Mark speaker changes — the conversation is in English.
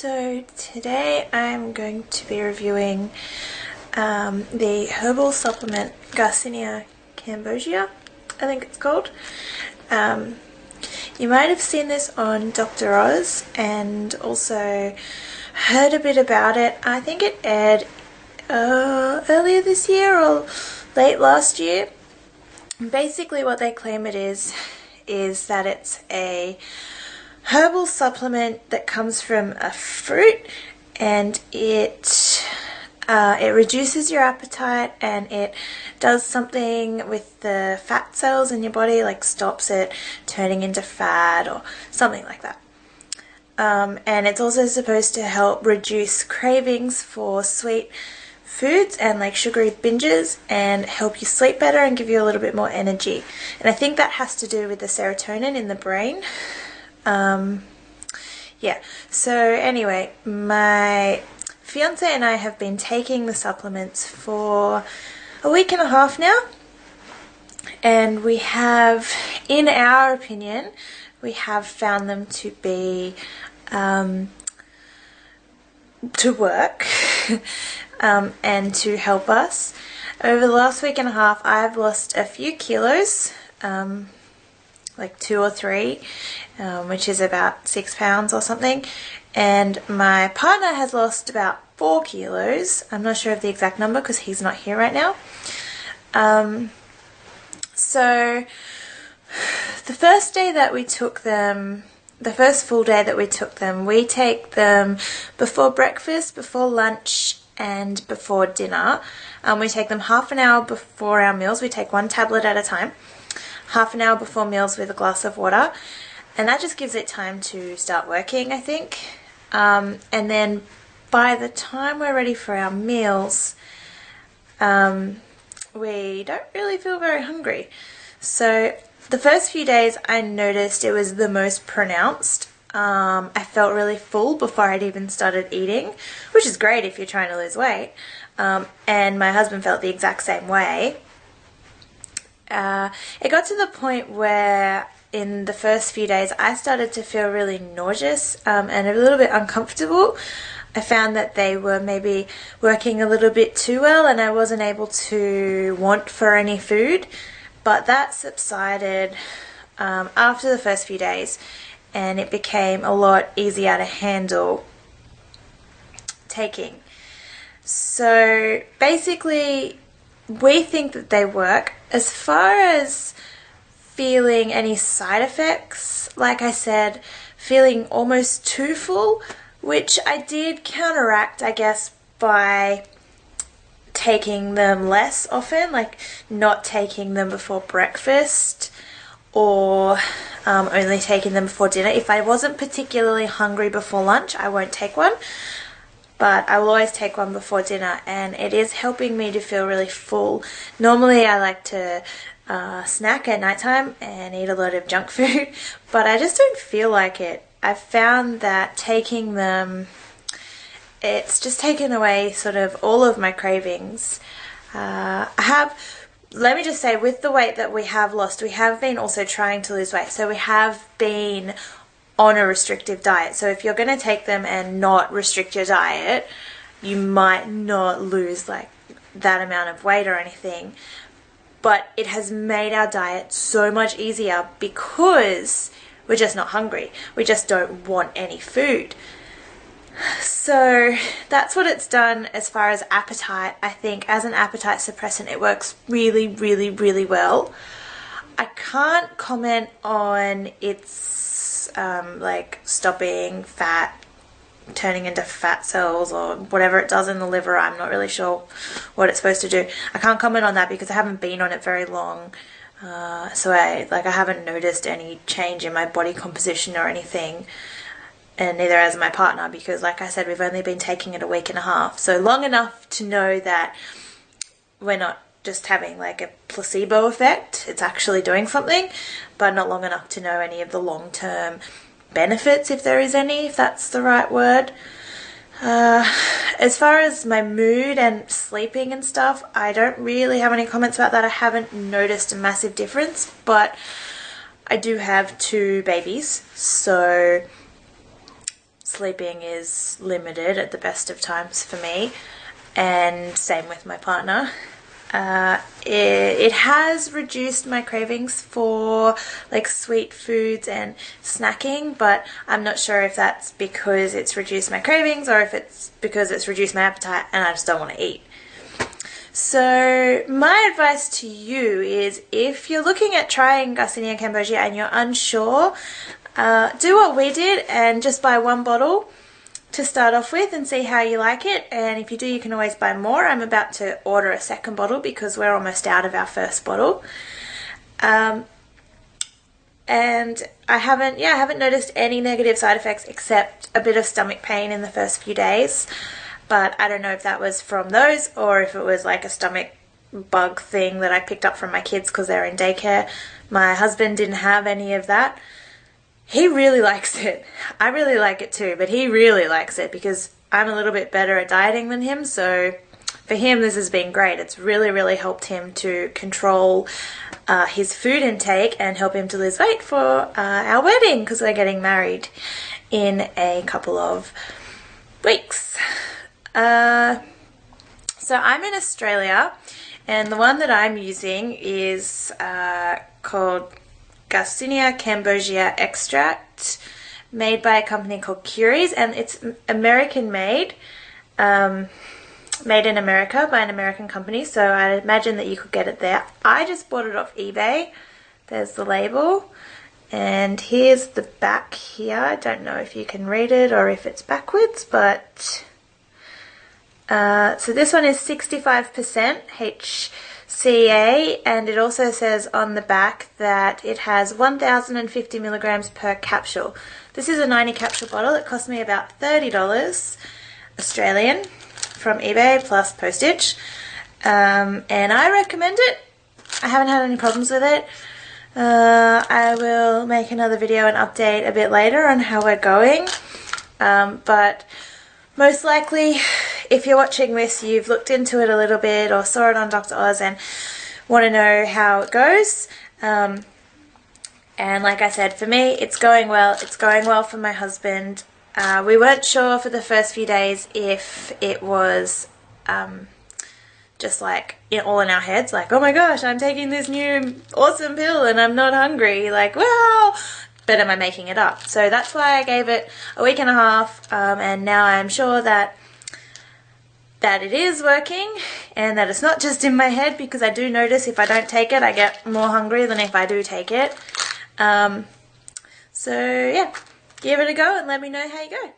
Speaker 1: So today I'm going to be reviewing um, the herbal supplement Garcinia cambogia, I think it's called. Um, you might have seen this on Dr. Oz and also heard a bit about it. I think it aired uh, earlier this year or late last year. Basically what they claim it is, is that it's a herbal supplement that comes from a fruit and it uh, it reduces your appetite and it does something with the fat cells in your body like stops it turning into fat or something like that. Um, and it's also supposed to help reduce cravings for sweet foods and like sugary binges and help you sleep better and give you a little bit more energy. And I think that has to do with the serotonin in the brain um, yeah, so anyway, my fiance and I have been taking the supplements for a week and a half now. And we have, in our opinion, we have found them to be um, to work um, and to help us. Over the last week and a half, I've lost a few kilos. Um, like two or three, um, which is about six pounds or something. And my partner has lost about four kilos. I'm not sure of the exact number because he's not here right now. Um, so the first day that we took them, the first full day that we took them, we take them before breakfast, before lunch, and before dinner. Um, we take them half an hour before our meals. We take one tablet at a time half an hour before meals with a glass of water. And that just gives it time to start working, I think. Um, and then by the time we're ready for our meals, um, we don't really feel very hungry. So the first few days I noticed it was the most pronounced. Um, I felt really full before I'd even started eating, which is great if you're trying to lose weight. Um, and my husband felt the exact same way uh, it got to the point where in the first few days I started to feel really nauseous um, and a little bit uncomfortable. I found that they were maybe working a little bit too well and I wasn't able to want for any food. But that subsided um, after the first few days and it became a lot easier to handle taking. So basically, we think that they work. As far as feeling any side effects, like I said, feeling almost too full, which I did counteract, I guess, by taking them less often, like not taking them before breakfast or um, only taking them before dinner. If I wasn't particularly hungry before lunch, I won't take one but I will always take one before dinner and it is helping me to feel really full. Normally I like to uh, snack at nighttime and eat a lot of junk food, but I just don't feel like it. I've found that taking them, it's just taken away sort of all of my cravings. Uh, I have, let me just say, with the weight that we have lost, we have been also trying to lose weight. So we have been on a restrictive diet. So if you're going to take them and not restrict your diet, you might not lose like that amount of weight or anything. But it has made our diet so much easier because we're just not hungry. We just don't want any food. So that's what it's done as far as appetite. I think as an appetite suppressant, it works really, really, really well. I can't comment on its um, like stopping fat turning into fat cells or whatever it does in the liver. I'm not really sure what it's supposed to do. I can't comment on that because I haven't been on it very long. Uh, so I like I haven't noticed any change in my body composition or anything and neither has my partner because like I said we've only been taking it a week and a half so long enough to know that we're not just having like a placebo effect. It's actually doing something, but not long enough to know any of the long term benefits, if there is any, if that's the right word. Uh, as far as my mood and sleeping and stuff, I don't really have any comments about that. I haven't noticed a massive difference, but I do have two babies, so sleeping is limited at the best of times for me, and same with my partner. Uh, it, it, has reduced my cravings for like sweet foods and snacking, but I'm not sure if that's because it's reduced my cravings or if it's because it's reduced my appetite and I just don't want to eat. So my advice to you is if you're looking at trying Garcinia Cambogia and you're unsure, uh, do what we did and just buy one bottle to start off with and see how you like it and if you do you can always buy more. I'm about to order a second bottle because we're almost out of our first bottle. Um, and I haven't yeah I haven't noticed any negative side effects except a bit of stomach pain in the first few days but I don't know if that was from those or if it was like a stomach bug thing that I picked up from my kids because they're in daycare. My husband didn't have any of that. He really likes it. I really like it too, but he really likes it because I'm a little bit better at dieting than him, so for him this has been great. It's really, really helped him to control uh, his food intake and help him to lose weight for uh, our wedding because we're getting married in a couple of weeks. Uh, so I'm in Australia and the one that I'm using is uh, called Garcinia Cambogia Extract made by a company called Curies and it's American made. Um, made in America by an American company so I imagine that you could get it there. I just bought it off eBay. There's the label and here's the back here. I don't know if you can read it or if it's backwards but uh, so this one is 65% HCA and it also says on the back that it has 1050 milligrams per capsule. This is a 90 capsule bottle. It cost me about $30 Australian from eBay plus postage. Um, and I recommend it. I haven't had any problems with it. Uh, I will make another video and update a bit later on how we're going. Um, but most likely if you're watching this, you've looked into it a little bit or saw it on Dr. Oz and want to know how it goes. Um, and like I said, for me, it's going well. It's going well for my husband. Uh, we weren't sure for the first few days if it was um, just like in, all in our heads, like, oh my gosh, I'm taking this new awesome pill and I'm not hungry. Like, wow, but am I making it up? So that's why I gave it a week and a half, um, and now I'm sure that that it is working and that it's not just in my head because I do notice if I don't take it I get more hungry than if I do take it. Um, so yeah, give it a go and let me know how you go.